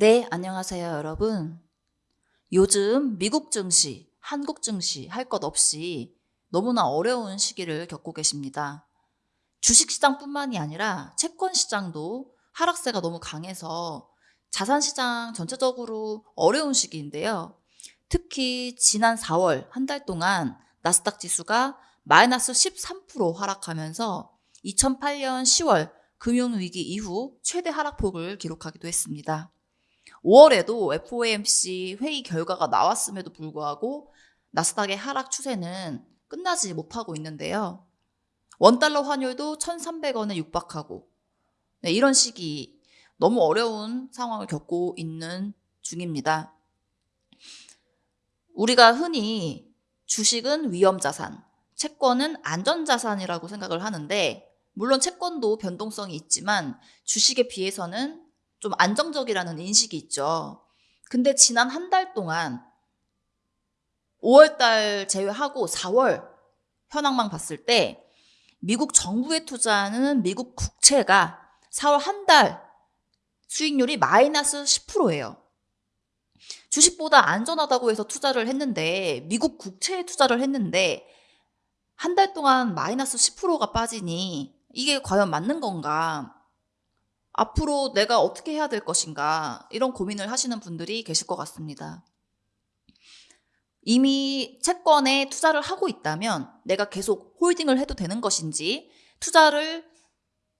네, 안녕하세요, 여러분. 요즘 미국 증시, 한국 증시 할 것 없이 너무나 어려운 시기를 겪고 계십니다. 주식시장뿐만이 아니라 채권시장도 하락세가 너무 강해서 자산시장 전체적으로 어려운 시기인데요. 특히 지난 4월 한 달 동안 나스닥 지수가 마이너스 13% 하락하면서 2008년 10월 금융위기 이후 최대 하락폭을 기록하기도 했습니다. 5월에도 FOMC 회의 결과가 나왔음에도 불구하고 나스닥의 하락 추세는 끝나지 못하고 있는데요. 원달러 환율도 1,300원에 육박하고 네, 이런 시기 너무 어려운 상황을 겪고 있는 중입니다. 우리가 흔히 주식은 위험자산, 채권은 안전자산이라고 생각을 하는데 물론 채권도 변동성이 있지만 주식에 비해서는 좀 안정적이라는 인식이 있죠. 근데 지난 한 달 동안 5월 달 제외하고 4월 현황만 봤을 때 미국 정부에 투자하는 미국 국채가 4월 한 달 수익률이 마이너스 10%예요. 주식보다 안전하다고 해서 투자를 했는데 미국 국채에 투자를 했는데 한 달 동안 마이너스 10%가 빠지니 이게 과연 맞는 건가? 앞으로 내가 어떻게 해야 될 것인가? 이런 고민을 하시는 분들이 계실 것 같습니다. 이미 채권에 투자를 하고 있다면 내가 계속 홀딩을 해도 되는 것인지, 투자를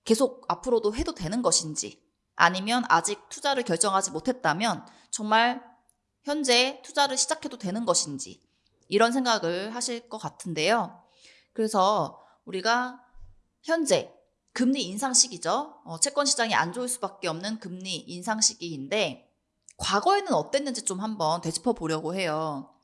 계속 앞으로도 해도 되는 것인지, 아니면 아직 투자를 결정하지 못했다면 정말 현재 투자를 시작해도 되는 것인지, 이런 생각을 하실 것 같은데요. 그래서 우리가 현재 금리 인상 시기죠. 어, 채권 시장이 안 좋을 수밖에 없는 금리 인상 시기인데 과거에는 어땠는지 좀 한번 되짚어 보려고 해요.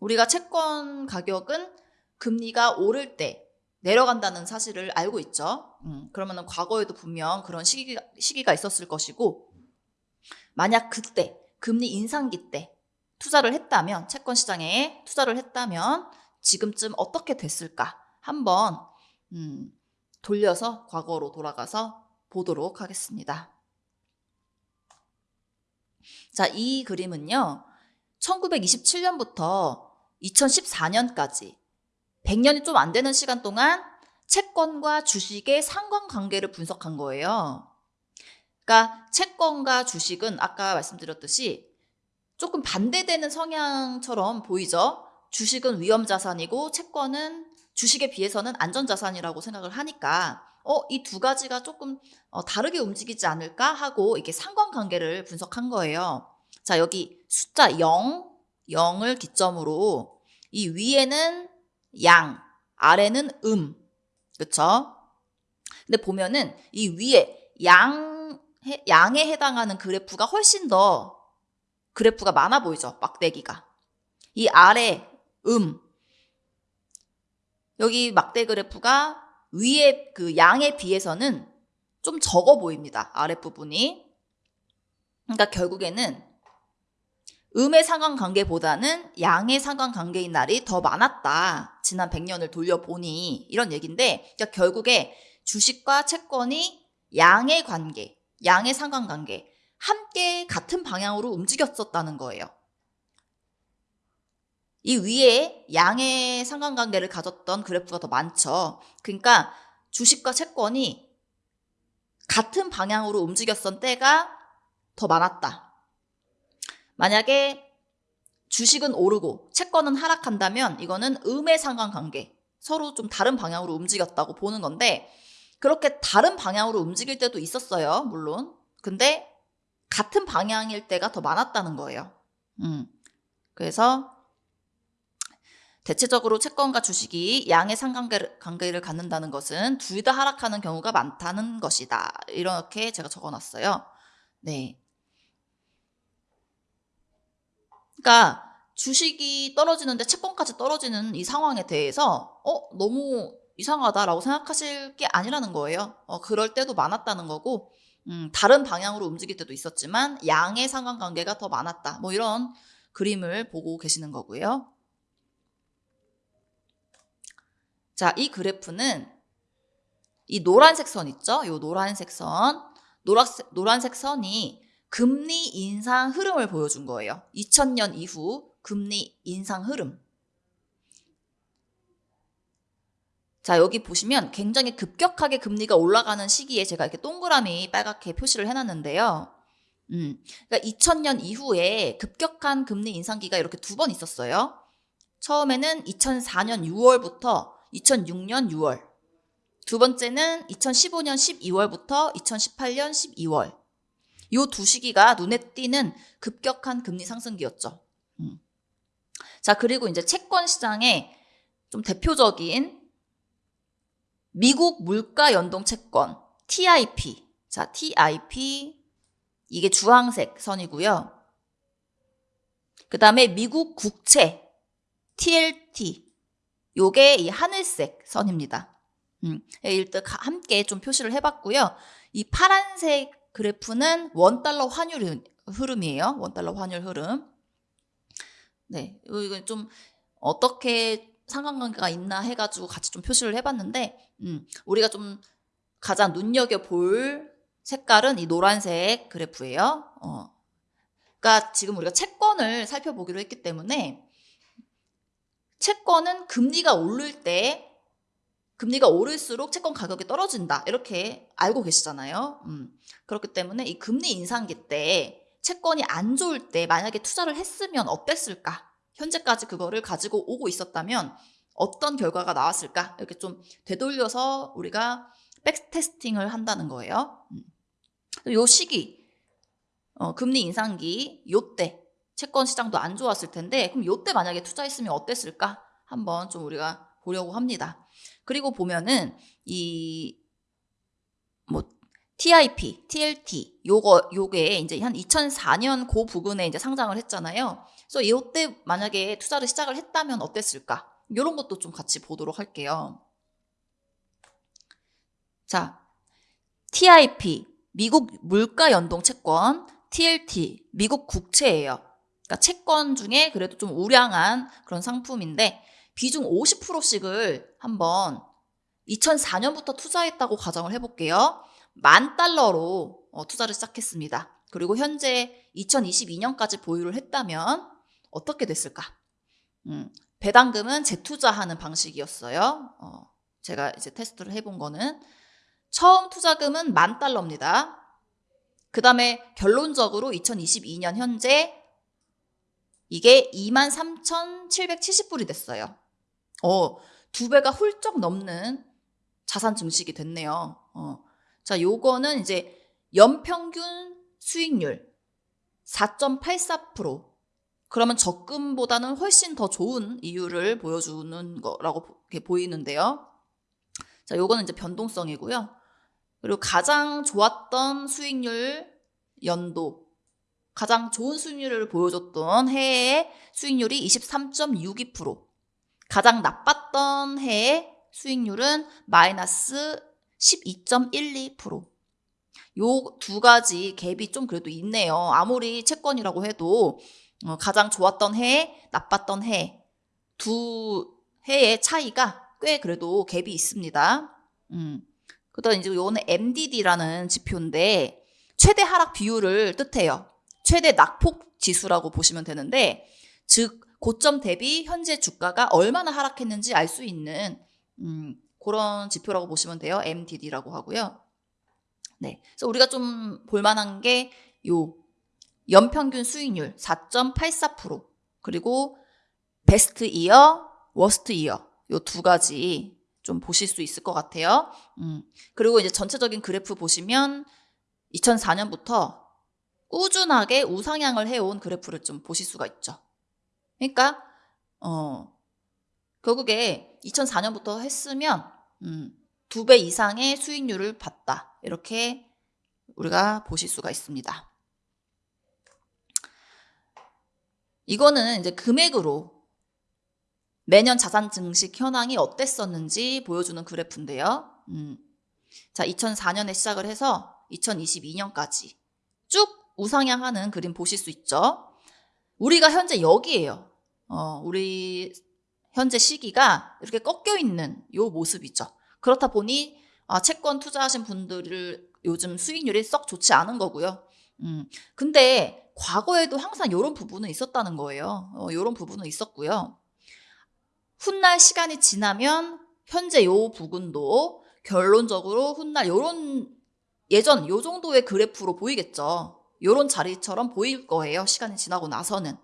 우리가 채권 가격은 금리가 오를 때 내려간다는 사실을 알고 있죠. 음, 그러면 과거에도 분명 그런 시기가, 시기가 있었을 것이고 만약 그때 금리 인상기 때 투자를 했다면 채권 시장에 투자를 했다면 지금쯤 어떻게 됐을까 한번 음, 돌려서 과거로 돌아가서 보도록 하겠습니다. 자, 이 그림은요. 1927년부터 2014년까지 100년이 좀 안 되는 시간 동안 채권과 주식의 상관관계를 분석한 거예요. 그러니까 채권과 주식은 아까 말씀드렸듯이 조금 반대되는 성향처럼 보이죠? 주식은 위험자산이고 채권은 주식에 비해서는 안전자산이라고 생각을 하니까 어, 이 두 가지가 조금 어, 다르게 움직이지 않을까 하고 이게 상관관계를 분석한 거예요. 자, 여기 숫자 0, 0을 기점으로 이 위에는 양, 아래는 음. 그쵸? 근데 보면은 이 위에 양, 양에 해당하는 그래프가 훨씬 더 그래프가 많아 보이죠? 막대기가. 이 아래 음, 여기 막대 그래프가 위에 그 양에 비해서는 좀 적어 보입니다. 아랫부분이. 그러니까 결국에는 음의 상관관계보다는 양의 상관관계인 날이 더 많았다. 지난 100년을 돌려보니 이런 얘기인데 그러니까 결국에 주식과 채권이 양의 관계, 양의 상관관계 함께 같은 방향으로 움직였었다는 거예요. 이 위에 양의 상관관계를 가졌던 그래프가 더 많죠. 그러니까 주식과 채권이 같은 방향으로 움직였던 때가 더 많았다. 만약에 주식은 오르고 채권은 하락한다면 이거는 음의 상관관계, 서로 좀 다른 방향으로 움직였다고 보는 건데 그렇게 다른 방향으로 움직일 때도 있었어요. 물론. 근데 같은 방향일 때가 더 많았다는 거예요. 음. 그래서 대체적으로 채권과 주식이 양의 상관관계를 갖는다는 것은 둘 다 하락하는 경우가 많다는 것이다. 이렇게 제가 적어놨어요. 네. 그러니까 주식이 떨어지는데 채권까지 떨어지는 이 상황에 대해서 어 너무 이상하다라고 생각하실 게 아니라는 거예요. 어, 그럴 때도 많았다는 거고 음, 다른 방향으로 움직일 때도 있었지만 양의 상관관계가 더 많았다. 뭐 이런 그림을 보고 계시는 거고요. 자, 이 그래프는 이 노란색 선 있죠? 이 노란색 선. 노란색, 노란색 선이 금리 인상 흐름을 보여준 거예요. 2000년 이후 금리 인상 흐름. 자, 여기 보시면 굉장히 급격하게 금리가 올라가는 시기에 제가 이렇게 동그라미 빨갛게 표시를 해놨는데요. 음, 그러니까 2000년 이후에 급격한 금리 인상기가 이렇게 두 번 있었어요. 처음에는 2004년 6월부터 2006년 6월. 두 번째는 2015년 12월부터 2018년 12월. 요두 시기가 눈에 띄는 급격한 금리 상승기였죠. 음. 자, 그리고 이제 채권 시장의 좀 대표적인 미국 물가 연동 채권 TIP. 자, TIP 이게 주황색 선이고요. 그 다음에 미국 국채 TLT 요게 이 하늘색 선입니다. 음, 일단 함께 좀 표시를 해봤고요. 이 파란색 그래프는 원달러 환율 흐름이에요. 원달러 환율 흐름. 네, 이건 좀 어떻게 상관관계가 있나 해가지고 같이 좀 표시를 해봤는데, 음, 우리가 좀 가장 눈여겨 볼 색깔은 이 노란색 그래프예요. 어. 그러니까 지금 우리가 채권을 살펴보기로 했기 때문에 채권은 금리가 오를 때 금리가 오를수록 채권 가격이 떨어진다 이렇게 알고 계시잖아요. 음. 그렇기 때문에 이 금리 인상기 때 채권이 안 좋을 때 만약에 투자를 했으면 어땠을까? 현재까지 그거를 가지고 오고 있었다면 어떤 결과가 나왔을까? 이렇게 좀 되돌려서 우리가 백테스팅을 한다는 거예요. 음. 요 시기, 어, 금리 인상기, 요때 채권 시장도 안 좋았을 텐데, 그럼 요때 만약에 투자했으면 어땠을까? 한번 좀 우리가 보려고 합니다. 그리고 보면은 이 뭐 TIP, TLT 요거 요게 이제 한 2004년 고 부근에 이제 상장을 했잖아요. 그래서 이때 만약에 투자를 시작을 했다면 어땠을까? 이런 것도 좀 같이 보도록 할게요. 자, TIP 미국 물가 연동 채권 TLT 미국 국채예요. 그러니까 채권 중에 그래도 좀 우량한 그런 상품인데 비중 50%씩을 한번 2004년부터 투자했다고 가정을 해볼게요. 만 달러로 어, 투자를 시작했습니다. 그리고 현재 2022년까지 보유를 했다면 어떻게 됐을까? 음, 배당금은 재투자하는 방식이었어요. 어, 제가 이제 테스트를 해본 거는 처음 투자금은 만 달러입니다. 그 다음에 결론적으로 2022년 현재 이게 23,770불이 됐어요. 어, 두 배가 훌쩍 넘는 자산 증식이 됐네요. 어. 자, 요거는 이제 연평균 수익률 4.84%. 그러면 적금보다는 훨씬 더 좋은 이유를 보여주는 거라고 보이는데요. 자, 요거는 이제 변동성이고요. 그리고 가장 좋았던 수익률 연도, 가장 좋은 수익률을 보여줬던 해의 수익률이 23.62%, 가장 나빴던 해의 수익률은 마이너스 12.12%. 요 두 가지 갭이 좀 그래도 있네요. 아무리 채권이라고 해도 어, 가장 좋았던 해, 나빴던 해, 두 해의 차이가 꽤 그래도 갭이 있습니다. 음. 그다음 이제 요거는 MDD라는 지표인데 최대 하락 비율을 뜻해요. 최대 낙폭 지수라고 보시면 되는데 즉 고점 대비 현재 주가가 얼마나 하락했는지 알 수 있는 음, 그런 지표라고 보시면 돼요. MDD라고 하고요. 네. 그래서 우리가 좀 볼만한 게 요 연평균 수익률 4.84% 그리고 best year, worst year 요 두 가지 좀 보실 수 있을 것 같아요. 음. 그리고 이제 전체적인 그래프 보시면 2004년부터 꾸준하게 우상향을 해온 그래프를 좀 보실 수가 있죠. 그러니까 어 결국에 2004년부터 했으면 음, 두 배 이상의 수익률을 봤다. 이렇게 우리가 보실 수가 있습니다. 이거는 이제 금액으로 매년 자산 증식 현황이 어땠었는지 보여주는 그래프인데요. 음. 자, 2004년에 시작을 해서 2022년까지 쭉 우상향하는 그림 보실 수 있죠. 우리가 현재 여기에요. 어, 우리 현재 시기가 이렇게 꺾여 있는 요 모습이죠. 그렇다 보니 아, 채권 투자하신 분들을 요즘 수익률이 썩 좋지 않은 거고요. 음, 근데 과거에도 항상 이런 부분은 있었다는 거예요. 어, 이런 부분은 있었고요. 훗날 시간이 지나면 현재 요 부분도 결론적으로 훗날 요런 예전 요 정도의 그래프로 보이겠죠. 요런 자리처럼 보일 거예요. 시간이 지나고 나서는.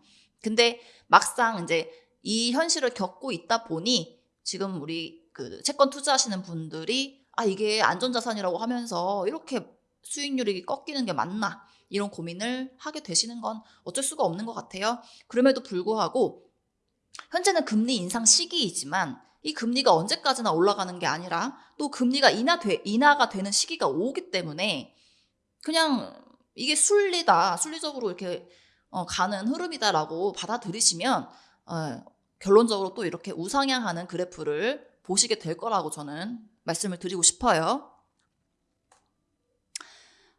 근데 막상 이제 이 현실을 겪고 있다 보니 지금 우리 그 채권 투자하시는 분들이 아 이게 안전자산이라고 하면서 이렇게 수익률이 꺾이는 게 맞나 이런 고민을 하게 되시는 건 어쩔 수가 없는 것 같아요. 그럼에도 불구하고 현재는 금리 인상 시기이지만 이 금리가 언제까지나 올라가는 게 아니라 또 금리가 인하 돼, 인하가 되는 시기가 오기 때문에 그냥 이게 순리다, 순리적으로 이렇게 어, 가는 흐름이다라고 받아들이시면 어, 결론적으로 또 이렇게 우상향하는 그래프를 보시게 될 거라고 저는 말씀을 드리고 싶어요.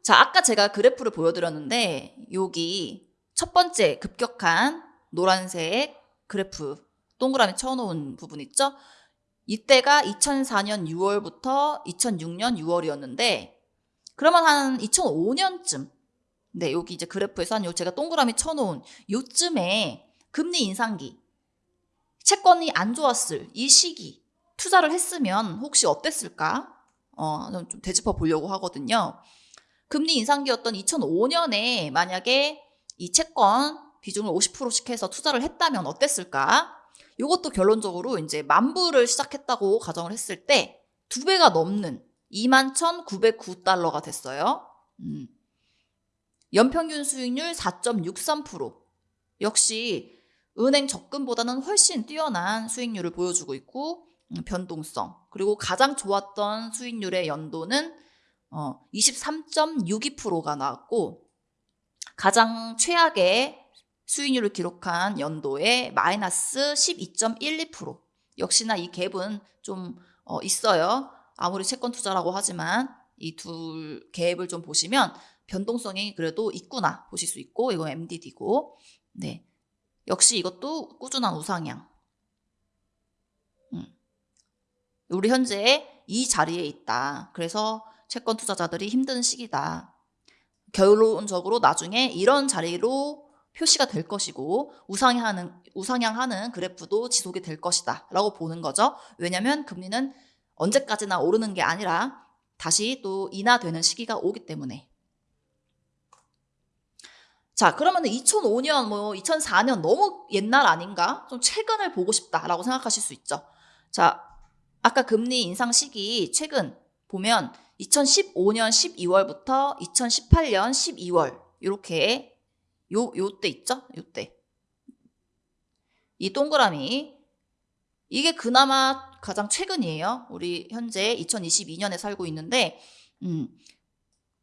자, 아까 제가 그래프를 보여드렸는데 여기 첫 번째 급격한 노란색 그래프 동그라미 쳐놓은 부분 있죠? 이때가 2004년 6월부터 2006년 6월이었는데 그러면 한 2005년쯤 네 여기 이제 그래프에서 한 요 제가 동그라미 쳐놓은 요쯤에 금리 인상기 채권이 안 좋았을 이 시기 투자를 했으면 혹시 어땠을까? 어, 좀 되짚어 보려고 하거든요. 금리 인상기였던 2005년에 만약에 이 채권 비중을 50%씩 해서 투자를 했다면 어땠을까? 이것도 결론적으로 이제 만불을 시작했다고 가정을 했을 때 두 배가 넘는 21,909달러가 됐어요. 음. 연평균 수익률 4.63% 역시 은행 적금보다는 훨씬 뛰어난 수익률을 보여주고 있고 음, 변동성. 그리고 가장 좋았던 수익률의 연도는 어, 23.62%가 나왔고 가장 최악의 수익률을 기록한 연도에 마이너스 12.12% 역시나 이 갭은 좀 어, 있어요. 아무리 채권 투자라고 하지만 이 둘 갭을 좀 보시면 변동성이 그래도 있구나 보실 수 있고 이거 MDD고 네 역시 이것도 꾸준한 우상향. 음. 우리 현재 이 자리에 있다. 그래서 채권 투자자들이 힘든 시기다. 결론적으로 나중에 이런 자리로 표시가 될 것이고 우상향하는 우상향하는 그래프도 지속이 될 것이다 라고 보는 거죠. 왜냐하면 금리는 언제까지나 오르는 게 아니라 다시 또 인하되는 시기가 오기 때문에. 자, 그러면 2005년, 뭐 2004년 너무 옛날 아닌가? 좀 최근을 보고 싶다라고 생각하실 수 있죠. 자, 아까 금리 인상 시기 최근 보면 2015년 12월부터 2018년 12월 이렇게 요 요때 있죠? 요때. 이 동그라미 이게 그나마 가장 최근이에요. 우리 현재 2022년에 살고 있는데 음.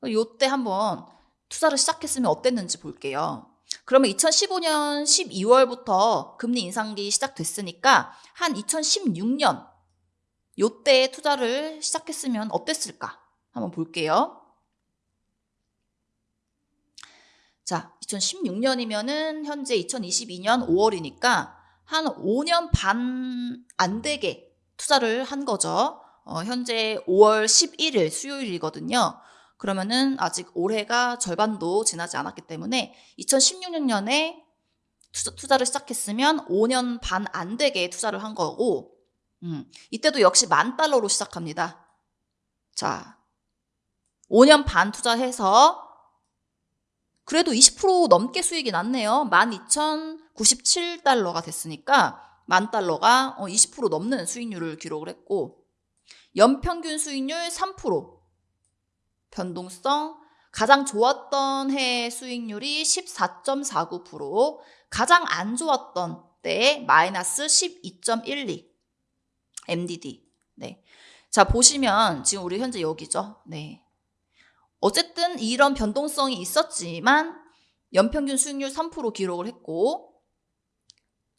요때 한번 투자를 시작했으면 어땠는지 볼게요. 그러면 2015년 12월부터 금리 인상기 시작됐으니까 한 2016년 요때 투자를 시작했으면 어땠을까? 한번 볼게요. 자, 2016년이면은 현재 2022년 5월이니까 한 5년 반 안 되게 투자를 한 거죠. 어, 현재 5월 11일 수요일이거든요. 그러면은 아직 올해가 절반도 지나지 않았기 때문에 2016년에 투자, 를 시작했으면 5년 반 안 되게 투자를 한 거고, 음, 이때도 역시 만 달러로 시작합니다. 자, 5년 반 투자해서 그래도 20% 넘게 수익이 났네요. 12,097달러가 됐으니까 만 달러가 20% 어, 넘는 수익률을 기록을 했고 연평균 수익률 3% 변동성 가장 좋았던 해 수익률이 14.49% 가장 안 좋았던 때 마이너스 12.12 MDD 네. 자 보시면 지금 우리 현재 여기죠. 네. 어쨌든 이런 변동성이 있었지만 연평균 수익률 3% 기록을 했고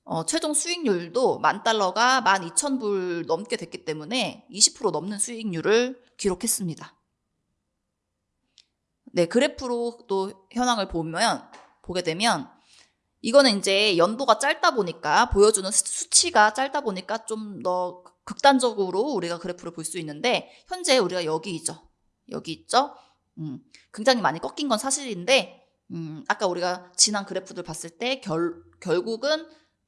어, 최종 수익률도 만 달러가 12,000불 넘게 됐기 때문에 20% 넘는 수익률을 기록했습니다. 네, 그래프로 또 현황을 보면 보게 되면 이거는 이제 연도가 짧다 보니까 보여주는 수치가 짧다 보니까 좀 더 극단적으로 우리가 그래프를 볼 수 있는데 현재 우리가 여기 있죠. 여기 있죠. 음, 굉장히 많이 꺾인 건 사실인데 음, 아까 우리가 지난 그래프들 봤을 때 결, 결국은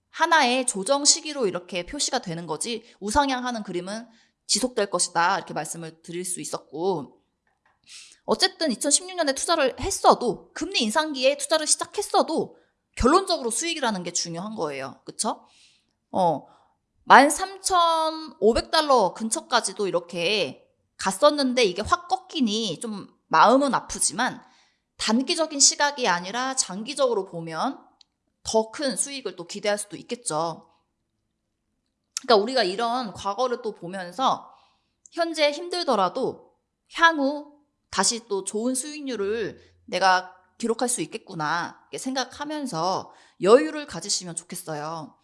하나의 조정 시기로 이렇게 표시가 되는 거지 우상향하는 그림은 지속될 것이다 이렇게 말씀을 드릴 수 있었고 어쨌든 2016년에 투자를 했어도 금리 인상기에 투자를 시작했어도 결론적으로 수익이라는 게 중요한 거예요. 그쵸? 어, 13,500달러 근처까지도 이렇게 갔었는데 이게 확 꺾이니 좀 마음은 아프지만 단기적인 시각이 아니라 장기적으로 보면 더 큰 수익을 또 기대할 수도 있겠죠. 그러니까 우리가 이런 과거를 또 보면서 현재 힘들더라도 향후 다시 또 좋은 수익률을 내가 기록할 수 있겠구나 생각하면서 여유를 가지시면 좋겠어요.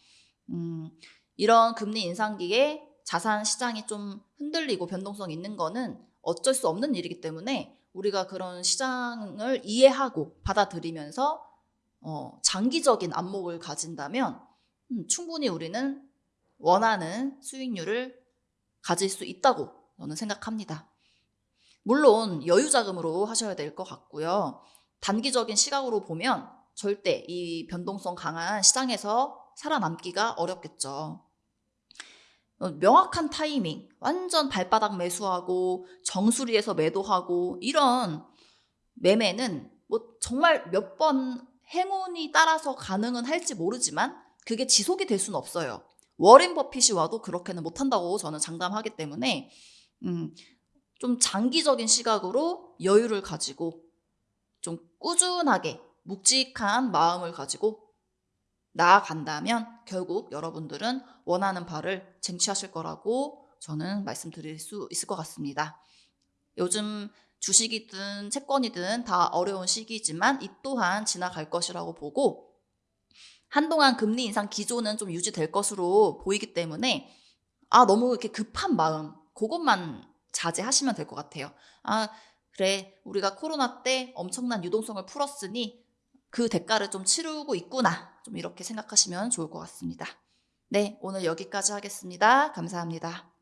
음, 이런 금리 인상기에 자산 시장이 좀 흔들리고 변동성 있는 거는 어쩔 수 없는 일이기 때문에 우리가 그런 시장을 이해하고 받아들이면서 어, 장기적인 안목을 가진다면 음, 충분히 우리는 원하는 수익률을 가질 수 있다고 저는 생각합니다. 물론 여유 자금으로 하셔야 될 것 같고요. 단기적인 시각으로 보면 절대 이 변동성 강한 시장에서 살아남기가 어렵겠죠. 어, 명확한 타이밍, 완전 발바닥 매수하고 정수리에서 매도하고 이런 매매는 뭐 정말 몇 번 행운이 따라서 가능은 할지 모르지만 그게 지속이 될 수는 없어요. 워렌 버핏이 와도 그렇게는 못한다고 저는 장담하기 때문에 음, 좀 장기적인 시각으로 여유를 가지고 좀 꾸준하게 묵직한 마음을 가지고 나아간다면 결국 여러분들은 원하는 바를 쟁취하실 거라고 저는 말씀드릴 수 있을 것 같습니다. 요즘 주식이든 채권이든 다 어려운 시기지만 이 또한 지나갈 것이라고 보고 한동안 금리 인상 기조는 좀 유지될 것으로 보이기 때문에 아 너무 이렇게 급한 마음 그것만 자제하시면 될 것 같아요. 아 그래 우리가 코로나 때 엄청난 유동성을 풀었으니 그 대가를 좀 치르고 있구나 좀 이렇게 생각하시면 좋을 것 같습니다. 네 오늘 여기까지 하겠습니다. 감사합니다.